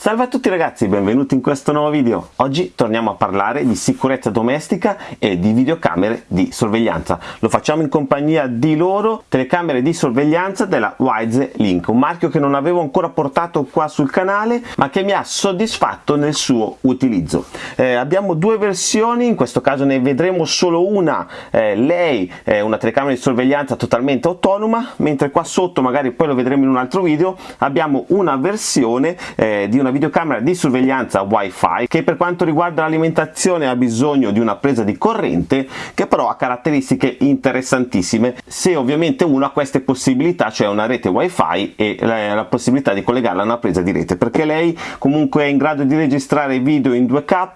Salve a tutti ragazzi, benvenuti in questo nuovo video. Oggi torniamo a parlare di sicurezza domestica e di videocamere di sorveglianza. Lo facciamo in compagnia di loro, telecamere di sorveglianza della Wise Link, un marchio che non avevo ancora portato qua sul canale, ma che mi ha soddisfatto nel suo utilizzo. Eh, abbiamo due versioni, in questo caso ne vedremo solo una, eh, lei è una telecamera di sorveglianza totalmente autonoma, mentre qua sotto, magari poi lo vedremo in un altro video, abbiamo una versione eh, di una una videocamera di sorveglianza wifi che per quanto riguarda l'alimentazione ha bisogno di una presa di corrente che però ha caratteristiche interessantissime. Se ovviamente uno ha queste possibilità cioè una rete wifi e la, la possibilità di collegarla a una presa di rete perché lei comunque è in grado di registrare video in 2k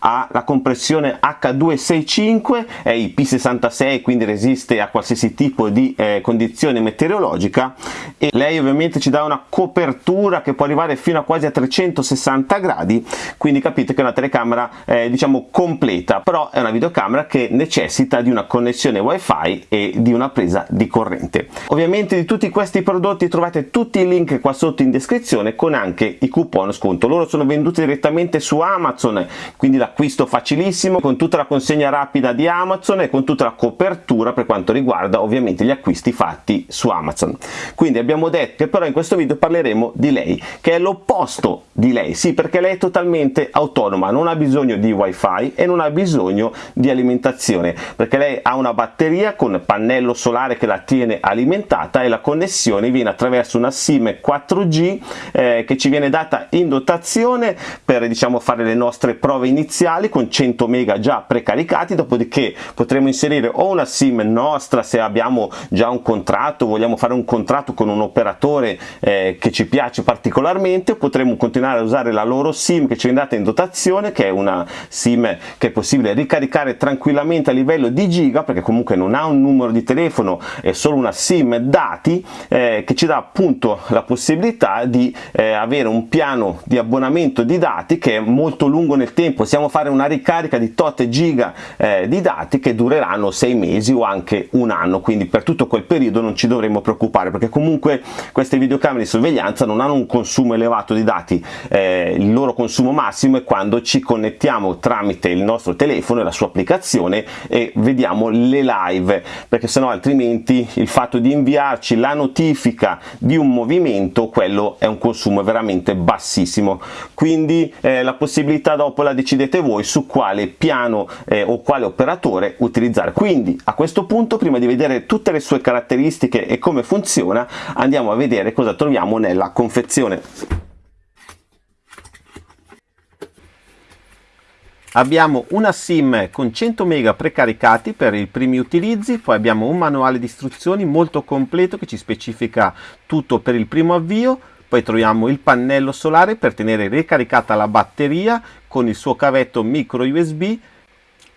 ha la compressione H265 è IP66 quindi resiste a qualsiasi tipo di eh, condizione meteorologica e lei ovviamente ci dà una copertura che può arrivare fino a quasi a 300 360 gradi quindi capite che è una telecamera eh, diciamo completa però è una videocamera che necessita di una connessione wifi e di una presa di corrente. Ovviamente di tutti questi prodotti trovate tutti i link qua sotto in descrizione con anche i coupon sconto. Loro sono venduti direttamente su amazon quindi l'acquisto facilissimo con tutta la consegna rapida di amazon e con tutta la copertura per quanto riguarda ovviamente gli acquisti fatti su amazon. Quindi abbiamo detto che però in questo video parleremo di lei che è l'opposto di lei, sì perché lei è totalmente autonoma, non ha bisogno di wifi e non ha bisogno di alimentazione perché lei ha una batteria con pannello solare che la tiene alimentata e la connessione viene attraverso una SIM 4G eh, che ci viene data in dotazione per diciamo fare le nostre prove iniziali con 100 mega già precaricati dopodiché potremo inserire o una SIM nostra se abbiamo già un contratto vogliamo fare un contratto con un operatore eh, che ci piace particolarmente potremo continuare a usare la loro sim che ci è data in dotazione che è una sim che è possibile ricaricare tranquillamente a livello di giga perché comunque non ha un numero di telefono è solo una sim dati eh, che ci dà appunto la possibilità di eh, avere un piano di abbonamento di dati che è molto lungo nel tempo. Possiamo fare una ricarica di tot giga eh, di dati che dureranno sei mesi o anche un anno quindi per tutto quel periodo non ci dovremmo preoccupare perché comunque queste videocamere di sorveglianza non hanno un consumo elevato di dati eh, il loro consumo massimo è quando ci connettiamo tramite il nostro telefono e la sua applicazione e vediamo le live perché sennò altrimenti il fatto di inviarci la notifica di un movimento quello è un consumo veramente bassissimo. Quindi eh, la possibilità dopo la decidete voi su quale piano eh, o quale operatore utilizzare. Quindi a questo punto prima di vedere tutte le sue caratteristiche e come funziona andiamo a vedere cosa troviamo nella confezione abbiamo una sim con 100 mega precaricati per i primi utilizzi poi abbiamo un manuale di istruzioni molto completo che ci specifica tutto per il primo avvio poi troviamo il pannello solare per tenere ricaricata la batteria con il suo cavetto micro usb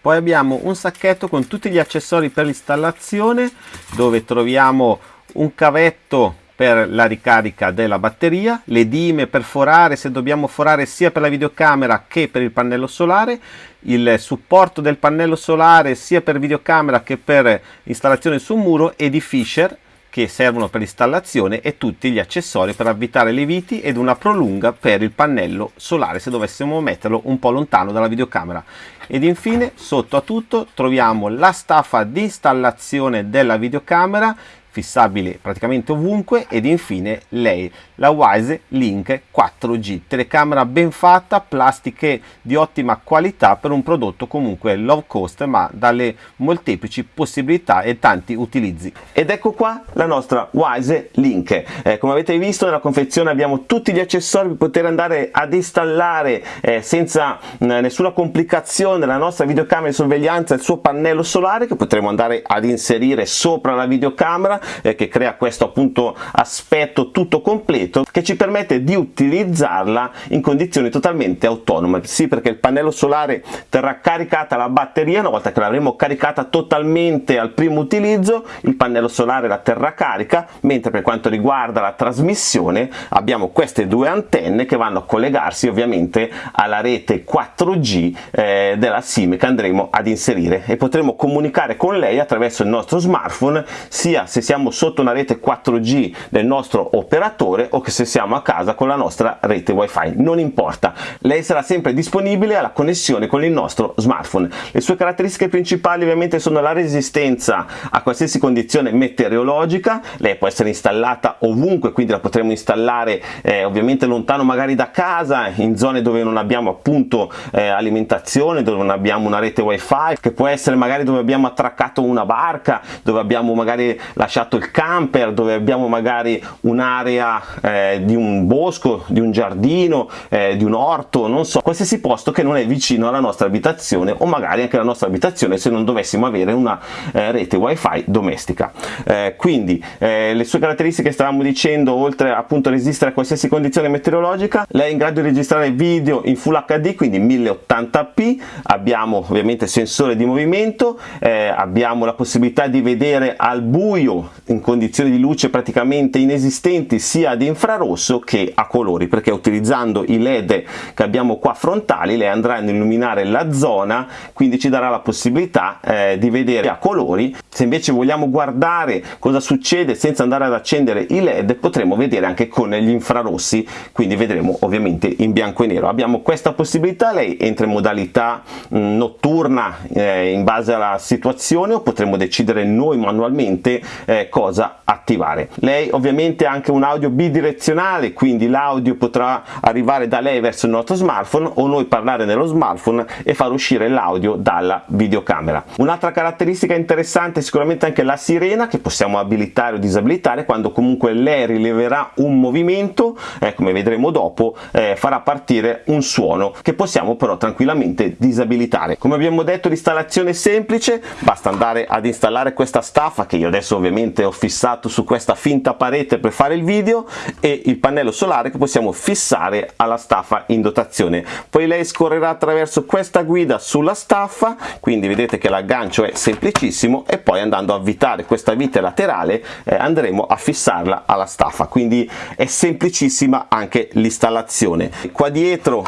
poi abbiamo un sacchetto con tutti gli accessori per l'installazione dove troviamo un cavetto per la ricarica della batteria, le dime per forare se dobbiamo forare sia per la videocamera che per il pannello solare, il supporto del pannello solare sia per videocamera che per installazione su un muro e di Fisher che servono per l'installazione e tutti gli accessori per avvitare le viti ed una prolunga per il pannello solare se dovessimo metterlo un po' lontano dalla videocamera. Ed infine sotto a tutto troviamo la staffa di installazione della videocamera fissabile praticamente ovunque ed infine lei la Wise Link 4G telecamera ben fatta plastiche di ottima qualità per un prodotto comunque low cost ma dalle molteplici possibilità e tanti utilizzi. Ed ecco qua la nostra Wise Link. Eh, come avete visto nella confezione abbiamo tutti gli accessori per poter andare ad installare eh, senza mh, nessuna complicazione la nostra videocamera di sorveglianza il suo pannello solare che potremo andare ad inserire sopra la videocamera eh, che crea questo appunto aspetto tutto completo che ci permette di utilizzarla in condizioni totalmente autonome. Sì perché il pannello solare terrà caricata la batteria una volta che l'avremo caricata totalmente al primo utilizzo il pannello solare la terrà carica mentre per quanto riguarda la trasmissione abbiamo queste due antenne che vanno a collegarsi ovviamente alla rete 4G eh, della SIM che andremo ad inserire. E potremo comunicare con lei attraverso il nostro smartphone sia se siamo siamo sotto una rete 4G del nostro operatore o che se siamo a casa con la nostra rete wifi. Non importa. Lei sarà sempre disponibile alla connessione con il nostro smartphone. Le sue caratteristiche principali ovviamente sono la resistenza a qualsiasi condizione meteorologica. Lei può essere installata ovunque quindi la potremo installare eh, ovviamente lontano magari da casa in zone dove non abbiamo appunto eh, alimentazione dove non abbiamo una rete wifi che può essere magari dove abbiamo attraccato una barca dove abbiamo magari lasciato il camper dove abbiamo magari un'area eh, di un bosco di un giardino eh, di un orto non so qualsiasi posto che non è vicino alla nostra abitazione o magari anche la nostra abitazione se non dovessimo avere una eh, rete wifi domestica. Eh, quindi eh, le sue caratteristiche stavamo dicendo oltre appunto a resistere a qualsiasi condizione meteorologica lei è in grado di registrare video in full hd quindi 1080p abbiamo ovviamente sensore di movimento eh, abbiamo la possibilità di vedere al buio in condizioni di luce praticamente inesistenti sia ad infrarosso che a colori perché utilizzando i led che abbiamo qua frontali lei andrà ad illuminare la zona quindi ci darà la possibilità eh, di vedere a colori. Se invece vogliamo guardare cosa succede senza andare ad accendere i led potremo vedere anche con gli infrarossi quindi vedremo ovviamente in bianco e nero. Abbiamo questa possibilità lei entra in modalità mh, mm, notturna eh, in base alla situazione o potremo decidere noi manualmente eh, cosa attivare. Lei ovviamente ha anche un audio bidirezionale quindi l'audio potrà arrivare da lei verso il nostro smartphone o noi parlare nello smartphone e far uscire l'audio dalla videocamera. Un'altra caratteristica interessante è sicuramente anche la sirena che possiamo abilitare o disabilitare quando comunque lei rileverà un movimento eh, come vedremo dopo eh, farà partire un suono che possiamo però tranquillamente disabilitare. Come abbiamo detto l'installazione è semplice basta andare ad installare questa staffa che io adesso ovviamente ho fissato su questa finta parete per fare il video e il pannello solare che possiamo fissare alla staffa in dotazione. Poi lei scorrerà attraverso questa guida sulla staffa quindi vedete che l'aggancio è semplicissimo e poi andando a avvitare questa vite laterale eh, andremo a fissarla alla staffa. Quindi è semplicissima anche l'installazione. Qua dietro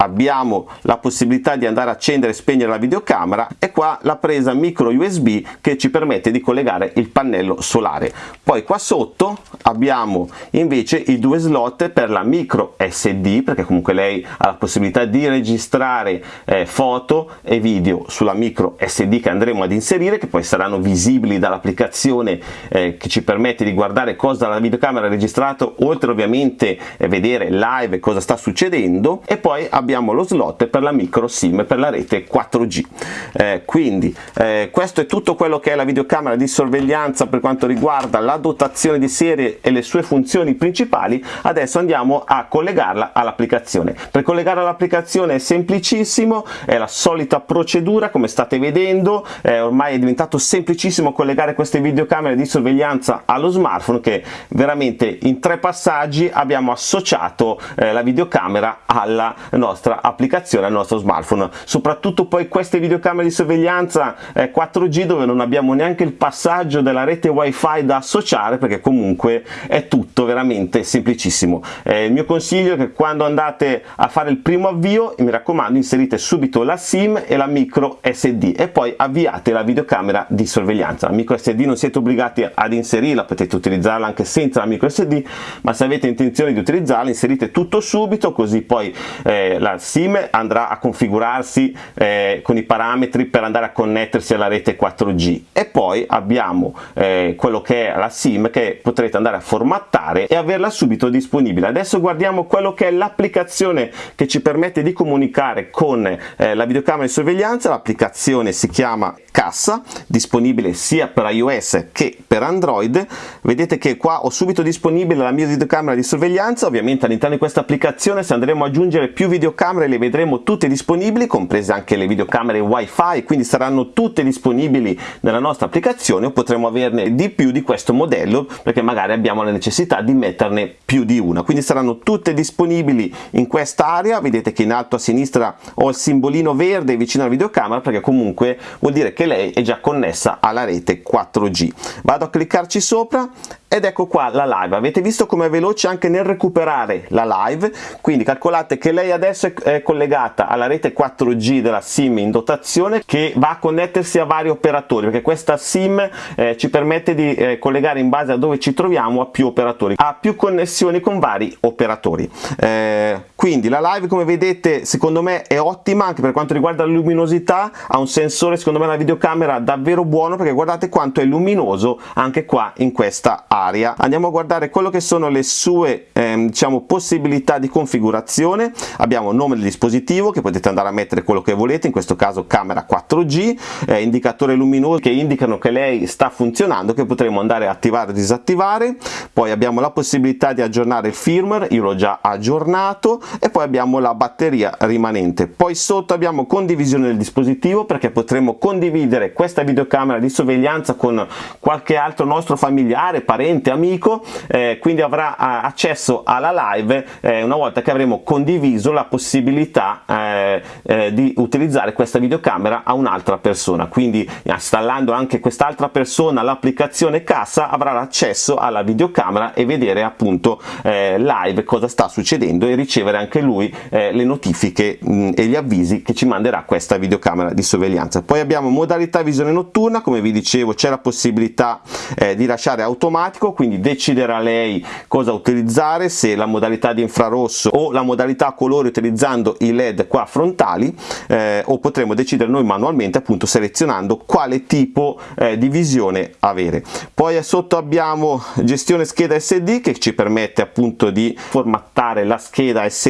abbiamo la possibilità di andare a accendere e spegnere la videocamera e qua la presa micro USB che ci permette di collegare il pannello solare. Poi qua sotto abbiamo invece i due slot per la micro SD perché comunque lei ha la possibilità di registrare eh, foto e video sulla micro SD che andremo ad inserire che poi saranno visibili dall'applicazione eh, che ci permette di guardare cosa la videocamera ha registrato oltre ovviamente eh, vedere live cosa sta succedendo. E poi abbiamo abbiamo lo slot per la micro sim per la rete 4G eh, quindi eh, questo è tutto quello che è la videocamera di sorveglianza per quanto riguarda la dotazione di serie e le sue funzioni principali. Adesso andiamo a collegarla all'applicazione. Per collegarla all'applicazione è semplicissimo è la solita procedura come state vedendo. Eh, ormai è diventato semplicissimo collegare queste videocamere di sorveglianza allo smartphone che veramente in tre passaggi abbiamo associato eh, la videocamera alla nostra nostra applicazione al nostro smartphone. Soprattutto poi queste videocamere di sorveglianza eh, 4G dove non abbiamo neanche il passaggio della rete wifi da associare perché comunque è tutto veramente semplicissimo. Eh, il mio consiglio è che quando andate a fare il primo avvio mi raccomando inserite subito la sim e la micro SD e poi avviate la videocamera di sorveglianza. La micro SD non siete obbligati ad inserirla potete utilizzarla anche senza la micro SD ma se avete intenzione di utilizzarla inserite tutto subito così poi eh, la SIM andrà a configurarsi eh, con i parametri per andare a connettersi alla rete 4G e poi abbiamo eh, quello che è la SIM che potrete andare a formattare e averla subito disponibile. Adesso guardiamo quello che è l'applicazione che ci permette di comunicare con eh, la videocamera di sorveglianza, l'applicazione si chiama Cassa, disponibile sia per iOS che per Android. Vedete che qua ho subito disponibile la mia videocamera di sorveglianza, ovviamente all'interno di questa applicazione se andremo ad aggiungere più videocamere le vedremo tutte disponibili, comprese anche le videocamere wifi, quindi saranno tutte disponibili nella nostra applicazione o potremo averne di più di questo modello perché magari abbiamo la necessità di metterne più di una. Quindi saranno tutte disponibili in quest'area, vedete che in alto a sinistra ho il simbolino verde vicino alla videocamera perché comunque vuol dire che lei è già connessa alla rete 4G. Vado a cliccarci sopra ed ecco qua la live. Avete visto come è veloce anche nel recuperare la live? Quindi calcolate che lei adesso è collegata alla rete 4G della SIM in dotazione che va a connettersi a vari operatori perché questa SIM eh, ci permette di eh, collegare in base a dove ci troviamo a più operatori ha più connessioni con vari operatori. Eh, quindi la live come vedete secondo me è ottima anche per quanto riguarda la luminosità ha un sensore secondo me la videocamera davvero buono perché guardate quanto è luminoso anche qua in questa area. Andiamo a guardare quello che sono le sue ehm, diciamo possibilità di configurazione. Abbiamo nome del dispositivo che potete andare a mettere quello che volete in questo caso camera 4G eh, indicatore luminoso che indicano che lei sta funzionando che potremo andare a attivare o disattivare. Poi abbiamo la possibilità di aggiornare il firmware io l'ho già aggiornato e poi abbiamo la batteria rimanente. Poi sotto abbiamo condivisione del dispositivo perché potremo condividere questa videocamera di sorveglianza con qualche altro nostro familiare parente amico eh, quindi avrà eh, accesso alla live eh, una volta che avremo condiviso la possibilità eh, eh, di utilizzare questa videocamera a un'altra persona. Quindi installando anche quest'altra persona l'applicazione cassa avrà l'accesso alla videocamera e vedere appunto eh, live cosa sta succedendo e ricevere anche lui eh, le notifiche mh, e gli avvisi che ci manderà questa videocamera di sorveglianza. Poi abbiamo modalità visione notturna come vi dicevo c'è la possibilità eh, di lasciare automatico quindi deciderà lei cosa utilizzare se la modalità di infrarosso o la modalità a colore utilizzando i led qua frontali eh, o potremo decidere noi manualmente appunto selezionando quale tipo eh, di visione avere. Poi sotto abbiamo gestione scheda sd che ci permette appunto di formattare la scheda sd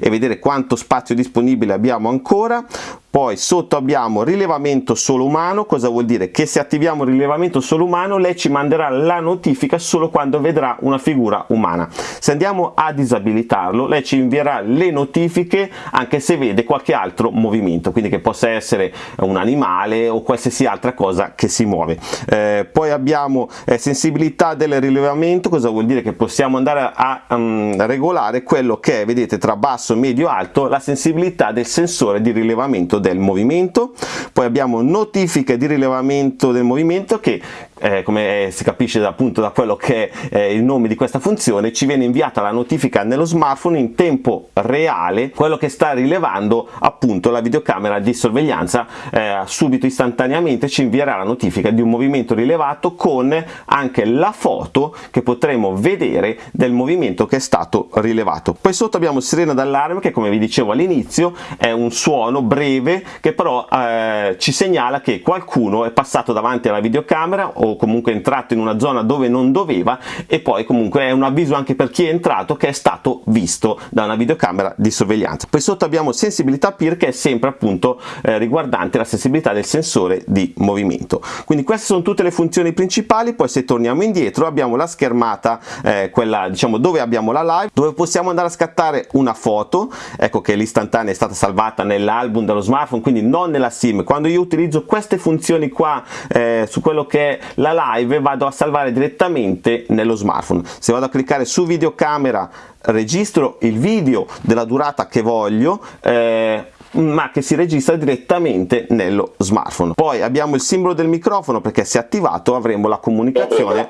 e vedere quanto spazio disponibile abbiamo ancora poi sotto abbiamo rilevamento solo umano. Cosa vuol dire? Che se attiviamo il rilevamento solo umano lei ci manderà la notifica solo quando vedrà una figura umana. Se andiamo a disabilitarlo lei ci invierà le notifiche anche se vede qualche altro movimento quindi che possa essere un animale o qualsiasi altra cosa che si muove. Eh, poi abbiamo eh, sensibilità del rilevamento. Cosa vuol dire? Che possiamo andare a um, regolare quello che è vedete tra basso medio alto la sensibilità del sensore di rilevamento del movimento. Poi abbiamo notifiche di rilevamento del movimento che eh, come si capisce appunto da quello che è eh, il nome di questa funzione ci viene inviata la notifica nello smartphone in tempo reale quello che sta rilevando appunto la videocamera di sorveglianza eh, subito istantaneamente ci invierà la notifica di un movimento rilevato con anche la foto che potremo vedere del movimento che è stato rilevato. Poi sotto abbiamo sirena d'allarme che come vi dicevo all'inizio è un suono breve che però eh, ci segnala che qualcuno è passato davanti alla videocamera o comunque entrato in una zona dove non doveva e poi comunque è un avviso anche per chi è entrato che è stato visto da una videocamera di sorveglianza. Poi sotto abbiamo sensibilità PIR che è sempre appunto eh, riguardante la sensibilità del sensore di movimento. Quindi queste sono tutte le funzioni principali, poi se torniamo indietro abbiamo la schermata, eh, quella diciamo dove abbiamo la live, dove possiamo andare a scattare una foto, ecco che l'istantanea è stata salvata nell'album dello smartphone, quindi non nella SIM. Quando io utilizzo queste funzioni qua eh, su quello che è la live vado a salvare direttamente nello smartphone. Se vado a cliccare su videocamera registro il video della durata che voglio eh, ma che si registra direttamente nello smartphone. Poi abbiamo il simbolo del microfono perché se attivato avremo la comunicazione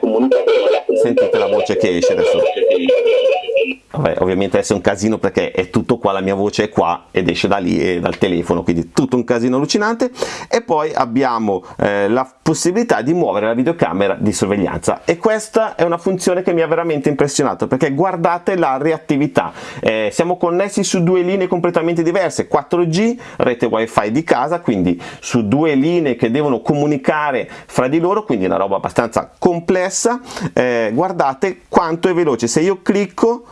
sentite la voce che esce adesso. Vabbè, ovviamente adesso è un casino perché è tutto qua, la mia voce è qua ed esce da lì e dal telefono, quindi tutto un casino allucinante. E poi abbiamo eh, la possibilità di muovere la videocamera di sorveglianza. E questa è una funzione che mi ha veramente impressionato perché guardate la reattività, eh, siamo connessi su due linee completamente diverse, 4G, rete wifi di casa, quindi su due linee che devono comunicare fra di loro, quindi una roba abbastanza complessa, eh, guardate quanto è veloce, se io clicco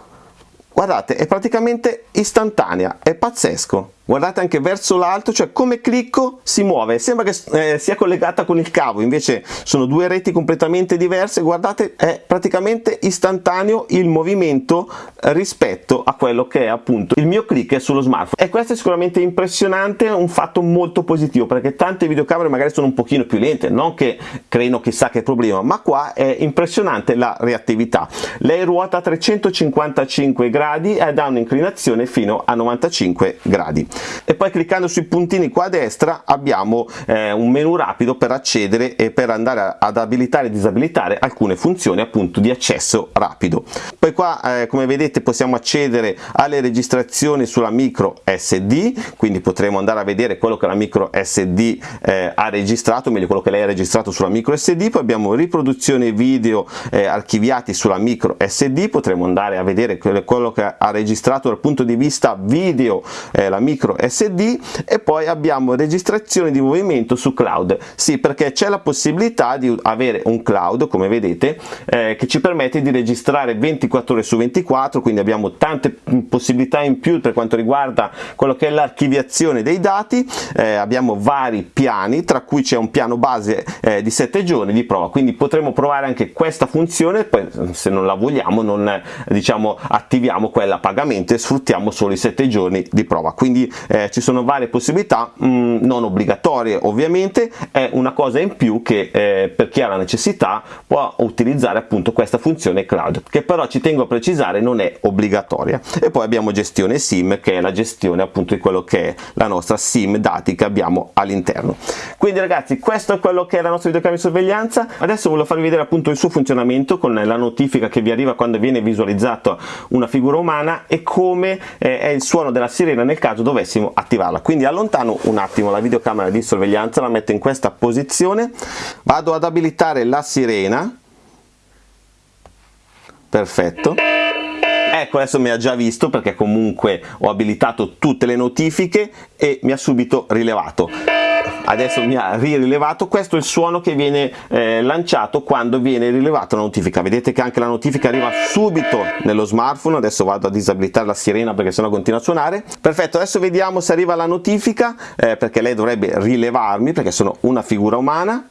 guardate è praticamente istantanea è pazzesco. Guardate anche verso l'alto cioè come clicco si muove. Sembra che eh, sia collegata con il cavo invece sono due reti completamente diverse. Guardate è praticamente istantaneo il movimento rispetto a quello che è appunto il mio click sullo smartphone. E questo è sicuramente impressionante un fatto molto positivo perché tante videocamere magari sono un pochino più lente non che creino chissà che problema ma qua è impressionante la reattività. Lei ruota a 355 gradi ed ha un'inclinazione fino a 95 gradi. E poi cliccando sui puntini qua a destra abbiamo eh, un menu rapido per accedere e per andare ad abilitare e disabilitare alcune funzioni appunto di accesso rapido. Poi qua eh, come vedete possiamo accedere alle registrazioni sulla micro SD quindi potremo andare a vedere quello che la micro SD eh, ha registrato meglio quello che lei ha registrato sulla micro SD poi abbiamo riproduzione video eh, archiviati sulla micro SD potremo andare a vedere quello che ha registrato dal punto di vista video eh, la micro SD e poi abbiamo registrazione di movimento su cloud. Sì perché c'è la possibilità di avere un cloud come vedete eh, che ci permette di registrare 24 ore su 24 quindi abbiamo tante possibilità in più per quanto riguarda quello che è l'archiviazione dei dati. Eh, abbiamo vari piani tra cui c'è un piano base eh, di 7 giorni di prova. Quindi potremo provare anche questa funzione poi se non la vogliamo non diciamo attiviamo quella a pagamento e sfruttiamo solo i 7 giorni di prova. Quindi eh, ci sono varie possibilità mh, mm, non obbligatorie ovviamente. È una cosa in più che eh, per chi ha la necessità può utilizzare appunto questa funzione cloud che però ci tengo a precisare non è obbligatoria. E poi abbiamo gestione sim che è la gestione appunto di quello che è la nostra sim dati che abbiamo all'interno. Quindi ragazzi questo è quello che è la nostra videocamera di sorveglianza. Adesso voglio farvi vedere appunto il suo funzionamento con la notifica che vi arriva quando viene visualizzata una figura umana e come eh, è il suono della sirena nel caso dovessimo attivarla. Quindi allontano un attimo la videocamera di sorveglianza la metto in questa posizione. Vado ad abilitare la sirena. Perfetto. Ecco adesso mi ha già visto perché comunque ho abilitato tutte le notifiche e mi ha subito rilevato adesso mi ha rilevato questo è il suono che viene eh, lanciato quando viene rilevata la notifica. Vedete che anche la notifica arriva subito nello smartphone. Adesso vado a disabilitare la sirena perché sennò continua a suonare. Perfetto adesso vediamo se arriva la notifica eh, perché lei dovrebbe rilevarmi perché sono una figura umana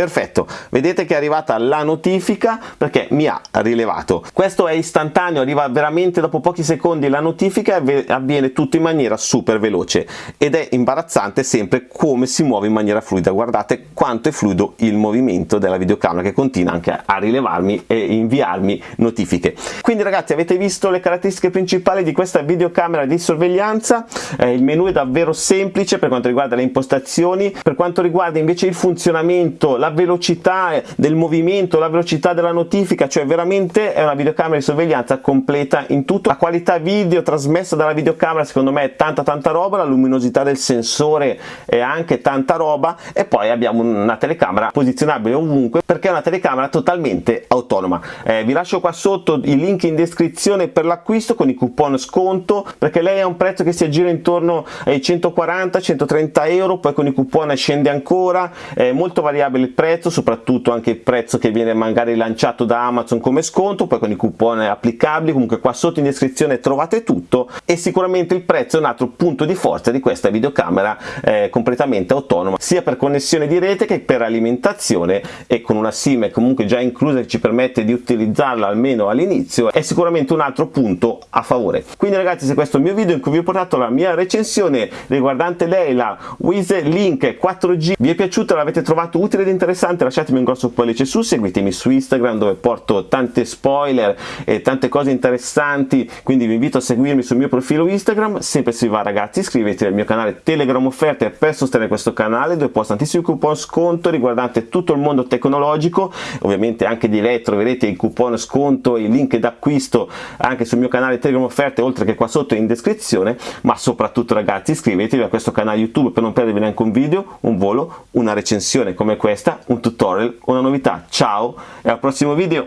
perfetto. Vedete che è arrivata la notifica perché mi ha rilevato. Questo è istantaneo arriva veramente dopo pochi secondi la notifica e avviene tutto in maniera super veloce ed è imbarazzante sempre come si muove in maniera fluida. Guardate quanto è fluido il movimento della videocamera che continua anche a rilevarmi e inviarmi notifiche. Quindi ragazzi avete visto le caratteristiche principali di questa videocamera di sorveglianza? Eh, il menu è davvero semplice per quanto riguarda le impostazioni. Per quanto riguarda invece il funzionamento la velocità del movimento, la velocità della notifica, cioè veramente è una videocamera di sorveglianza completa in tutto. La qualità video trasmessa dalla videocamera secondo me è tanta tanta roba, la luminosità del sensore è anche tanta roba e poi abbiamo una telecamera posizionabile ovunque perché è una telecamera totalmente autonoma. Eh, vi lascio qua sotto i link in descrizione per l'acquisto con i coupon sconto perché lei ha un prezzo che si aggira intorno ai 140-130 euro, poi con i coupon scende ancora, è molto variabile prezzo soprattutto anche il prezzo che viene magari lanciato da Amazon come sconto poi con i coupon applicabili. Comunque qua sotto in descrizione trovate tutto e sicuramente il prezzo è un altro punto di forza di questa videocamera eh, completamente autonoma sia per connessione di rete che per alimentazione e con una sim comunque già inclusa che ci permette di utilizzarla almeno all'inizio è sicuramente un altro punto a favore. Quindi ragazzi se questo è il mio video in cui vi ho portato la mia recensione riguardante lei la Wiz Link 4G vi è piaciuta l'avete trovato utile ed interessante interessante lasciatemi un grosso pollice su seguitemi su Instagram dove porto tante spoiler e tante cose interessanti quindi vi invito a seguirmi sul mio profilo Instagram sempre se vi va ragazzi iscrivetevi al mio canale Telegram offerte per sostenere questo canale dove posto tantissimi coupon sconto riguardante tutto il mondo tecnologico ovviamente anche di lei troverete i coupon sconto e i link d'acquisto anche sul mio canale Telegram offerte oltre che qua sotto in descrizione ma soprattutto ragazzi iscrivetevi a questo canale YouTube per non perdervi neanche un video, un volo, una recensione come questa un tutorial, una novità. Ciao e al prossimo video!